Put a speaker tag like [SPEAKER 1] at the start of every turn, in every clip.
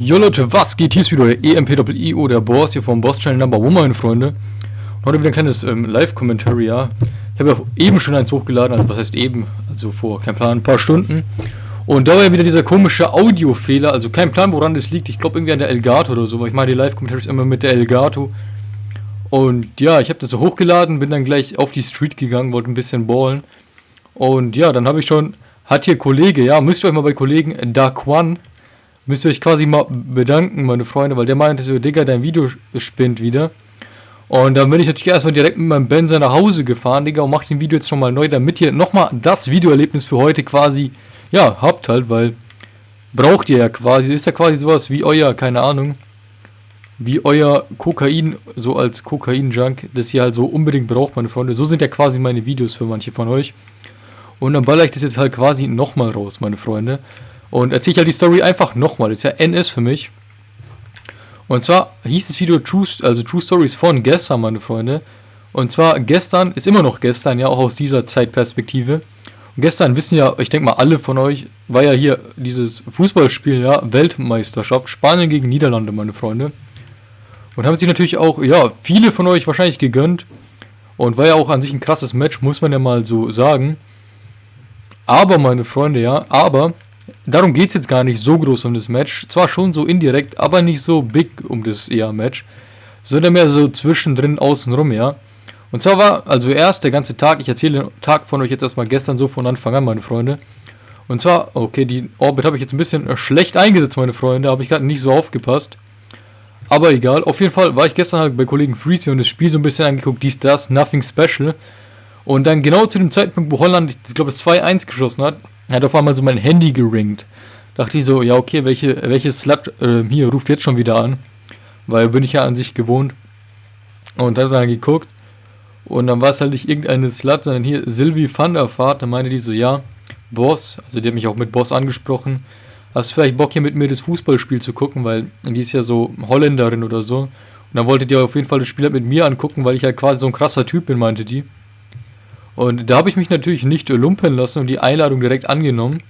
[SPEAKER 1] Jo Leute, was geht? Hier ist wieder der EMPIO, der Boss hier vom Boss Channel Number One, meine Freunde. Und heute wieder ein kleines ähm, Live-Commentary, ja. Ich habe ja eben schon eins hochgeladen, also was heißt eben, also vor, kein Plan, ein paar Stunden. Und da war ja wieder dieser komische Audiofehler, also kein Plan, woran das liegt. Ich glaube irgendwie an der Elgato oder so, weil ich mache die Live-Commentaries immer mit der Elgato. Und ja, ich habe das so hochgeladen, bin dann gleich auf die Street gegangen, wollte ein bisschen ballen. Und ja, dann habe ich schon, hat hier Kollege, ja, müsst ihr euch mal bei Kollegen One müsst ihr euch quasi mal bedanken, meine Freunde, weil der meinte so, Digga, dein Video spinnt wieder. Und dann bin ich natürlich erstmal direkt mit meinem Benzer nach Hause gefahren, Digga, und mach den Video jetzt nochmal neu, damit ihr nochmal das Videoerlebnis für heute quasi, ja, habt halt, weil braucht ihr ja quasi, ist ja quasi sowas wie euer, keine Ahnung, wie euer Kokain, so als Kokain-Junk, das ihr halt so unbedingt braucht, meine Freunde. So sind ja quasi meine Videos für manche von euch. Und dann baller ich das jetzt halt quasi nochmal raus, meine Freunde. Und erzähle ich halt die Story einfach nochmal. Ist ja NS für mich. Und zwar hieß das Video True, also True Stories von gestern, meine Freunde. Und zwar gestern, ist immer noch gestern, ja, auch aus dieser Zeitperspektive. Und gestern wissen ja, ich denke mal alle von euch, war ja hier dieses Fußballspiel, ja, Weltmeisterschaft, Spanien gegen Niederlande, meine Freunde. Und haben sich natürlich auch, ja, viele von euch wahrscheinlich gegönnt. Und war ja auch an sich ein krasses Match, muss man ja mal so sagen. Aber, meine Freunde, ja, aber darum geht es jetzt gar nicht so groß um das Match. Zwar schon so indirekt, aber nicht so big um das eher Match. Sondern mehr so zwischendrin, außenrum, ja. Und zwar war, also erst der ganze Tag, ich erzähle den Tag von euch jetzt erstmal gestern so von Anfang an, meine Freunde. Und zwar, okay, die Orbit habe ich jetzt ein bisschen schlecht eingesetzt, meine Freunde, habe ich gerade nicht so aufgepasst. Aber egal, auf jeden Fall war ich gestern halt bei Kollegen Freezy und das Spiel so ein bisschen angeguckt, dies, das, nothing special. Und dann genau zu dem Zeitpunkt, wo Holland, ich glaube, es 2-1 geschossen hat, hat auf einmal so mein Handy geringt. Dachte ich so, ja okay, welche, welches Slut äh, hier ruft jetzt schon wieder an? Weil bin ich ja an sich gewohnt. Und dann dann geguckt. Und dann war es halt nicht irgendeine Slut, sondern hier Sylvie van der Vaart. Dann meinte die so, ja, Boss, also die hat mich auch mit Boss angesprochen. Hast du vielleicht Bock hier mit mir das Fußballspiel zu gucken, weil die ist ja so Holländerin oder so. Und dann wollte die auf jeden Fall das Spiel halt mit mir angucken, weil ich halt quasi so ein krasser Typ bin, meinte die. Und da habe ich mich natürlich nicht lumpen lassen und die Einladung direkt angenommen.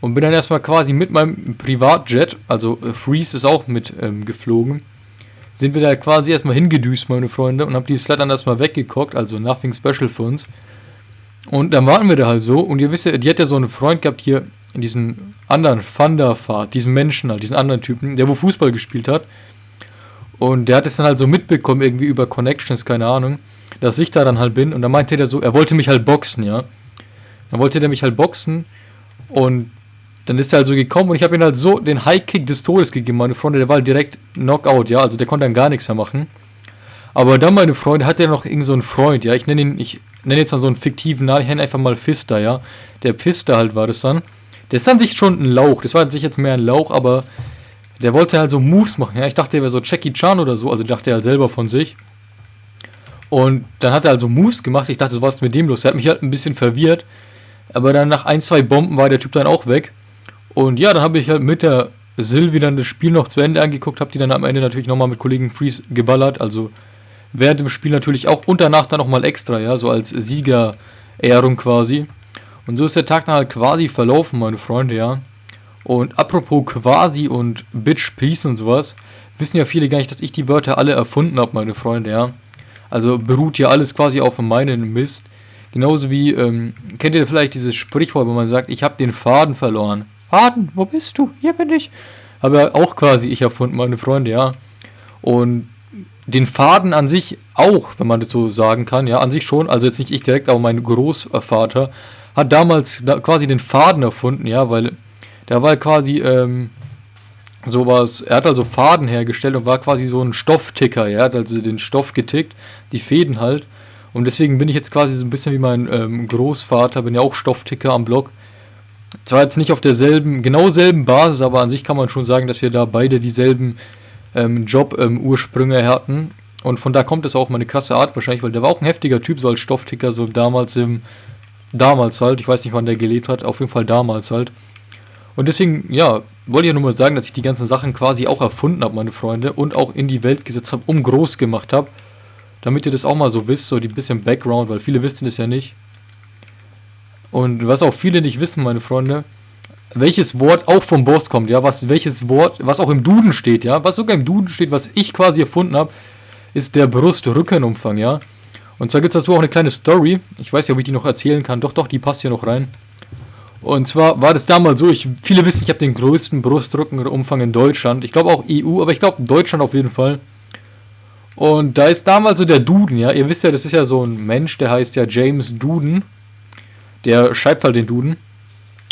[SPEAKER 1] Und bin dann erstmal quasi mit meinem Privatjet, also äh, Freeze ist auch mit ähm, geflogen, sind wir da quasi erstmal hingedüst, meine Freunde, und haben die Slut dann erstmal weggeguckt, also nothing special für uns. Und dann warten wir da halt so, und ihr wisst ja, die hat ja so einen Freund gehabt hier, diesen anderen Thunderfahrt, diesen Menschen halt, diesen anderen Typen, der wo Fußball gespielt hat. Und der hat es dann halt so mitbekommen, irgendwie über Connections, keine Ahnung dass ich da dann halt bin. Und dann meinte der so, er wollte mich halt boxen, ja. Dann wollte der mich halt boxen und dann ist er halt so gekommen und ich habe ihm halt so den High-Kick des Todes gegeben, meine Freunde, der war halt direkt Knockout, ja, also der konnte dann gar nichts mehr machen. Aber dann, meine Freunde, hat er noch irgend so einen Freund, ja, ich nenne ihn, ich nenne jetzt mal so einen fiktiven Namen, ich nenne einfach mal Pfister, ja. Der Pfister halt war das dann. Der ist an sich schon ein Lauch, das war an sich jetzt mehr ein Lauch, aber der wollte halt so Moves machen, ja. Ich dachte, er wäre so Jackie Chan oder so, also dachte er halt selber von sich. Und dann hat er also Moves gemacht. Ich dachte, was ist mit dem los? Er hat mich halt ein bisschen verwirrt. Aber dann nach ein, zwei Bomben war der Typ dann auch weg. Und ja, dann habe ich halt mit der Sylvie dann das Spiel noch zu Ende angeguckt, habe die dann am Ende natürlich nochmal mit Kollegen Freeze geballert. Also während dem Spiel natürlich auch und danach dann nochmal extra, ja, so als Siegerehrung quasi. Und so ist der Tag dann halt quasi verlaufen, meine Freunde, ja. Und apropos quasi und Bitch, Peace und sowas, wissen ja viele gar nicht, dass ich die Wörter alle erfunden habe, meine Freunde, ja. Also beruht ja alles quasi auf meinen Mist. Genauso wie, ähm, kennt ihr vielleicht dieses Sprichwort, wo man sagt, ich habe den Faden verloren. Faden, wo bist du? Hier bin ich. Habe ja auch quasi ich erfunden, meine Freunde, ja. Und den Faden an sich auch, wenn man das so sagen kann, ja, an sich schon, also jetzt nicht ich direkt, aber mein Großvater hat damals da quasi den Faden erfunden, ja, weil der war quasi, ähm, sowas, er hat also Faden hergestellt und war quasi so ein Stoffticker, er hat also den Stoff getickt, die Fäden halt. Und deswegen bin ich jetzt quasi so ein bisschen wie mein ähm, Großvater, bin ja auch Stoffticker am Blog. Zwar jetzt nicht auf derselben, genau selben Basis, aber an sich kann man schon sagen, dass wir da beide dieselben ähm, Job-Ursprünge ähm, hatten. Und von da kommt es auch meine krasse Art wahrscheinlich, weil der war auch ein heftiger Typ, so als Stoffticker, so damals im, damals halt, ich weiß nicht, wann der gelebt hat, auf jeden Fall damals halt. Und deswegen, ja, wollte ich ja nur mal sagen, dass ich die ganzen Sachen quasi auch erfunden habe, meine Freunde, und auch in die Welt gesetzt habe, um groß gemacht habe. Damit ihr das auch mal so wisst, so die bisschen Background, weil viele wissen das ja nicht. Und was auch viele nicht wissen, meine Freunde, welches Wort auch vom Boss kommt, ja, was welches Wort, was auch im Duden steht, ja, was sogar im Duden steht, was ich quasi erfunden habe, ist der Brust-Rückenumfang, ja. Und zwar gibt es dazu auch eine kleine Story. Ich weiß ja, ob ich die noch erzählen kann. Doch, doch, die passt hier noch rein. Und zwar war das damals so, ich, viele wissen, ich habe den größten Brustrückenumfang in Deutschland. Ich glaube auch EU, aber ich glaube Deutschland auf jeden Fall. Und da ist damals so der Duden, ja. Ihr wisst ja, das ist ja so ein Mensch, der heißt ja James Duden. Der schreibt halt den Duden.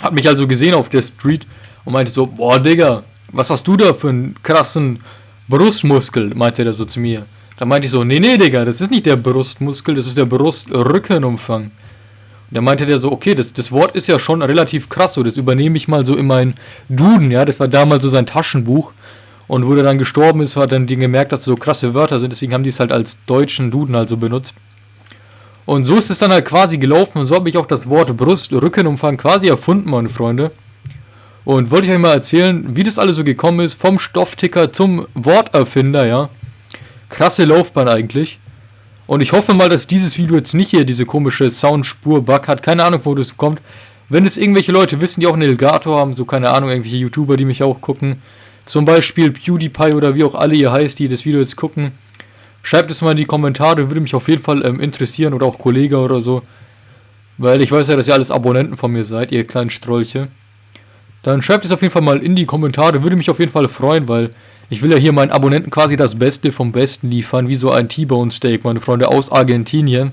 [SPEAKER 1] Hat mich also gesehen auf der Street und meinte so, boah, Digga, was hast du da für einen krassen Brustmuskel, meinte er so zu mir. Da meinte ich so, nee, nee, Digga, das ist nicht der Brustmuskel, das ist der Brustrückenumfang. Und da meinte der so, okay, das, das Wort ist ja schon relativ krass, so, das übernehme ich mal so in meinen Duden, ja, das war damals so sein Taschenbuch. Und wo der dann gestorben ist, hat dann gemerkt, dass so krasse Wörter sind, deswegen haben die es halt als deutschen Duden also benutzt. Und so ist es dann halt quasi gelaufen und so habe ich auch das Wort Brust-Rückenumfang quasi erfunden, meine Freunde. Und wollte ich euch mal erzählen, wie das alles so gekommen ist, vom Stoffticker zum Worterfinder, ja. Krasse Laufbahn eigentlich. Und ich hoffe mal, dass dieses Video jetzt nicht hier diese komische Soundspur-Bug hat. Keine Ahnung, wo das kommt. Wenn es irgendwelche Leute wissen, die auch einen Elgato haben, so keine Ahnung, irgendwelche YouTuber, die mich auch gucken. Zum Beispiel PewDiePie oder wie auch alle ihr heißt, die das Video jetzt gucken. Schreibt es mal in die Kommentare, würde mich auf jeden Fall ähm, interessieren oder auch Kollege oder so. Weil ich weiß ja, dass ihr alles Abonnenten von mir seid, ihr kleinen Strolche. Dann schreibt es auf jeden Fall mal in die Kommentare, würde mich auf jeden Fall freuen, weil ich will ja hier meinen Abonnenten quasi das Beste vom Besten liefern, wie so ein T-Bone Steak, meine Freunde aus Argentinien.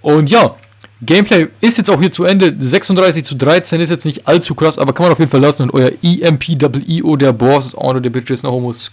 [SPEAKER 1] Und ja, Gameplay ist jetzt auch hier zu Ende. 36 zu 13 ist jetzt nicht allzu krass, aber kann man auf jeden Fall lassen. Und euer EMPWEO, der Boss, ist Honor der Bitches, no Homos.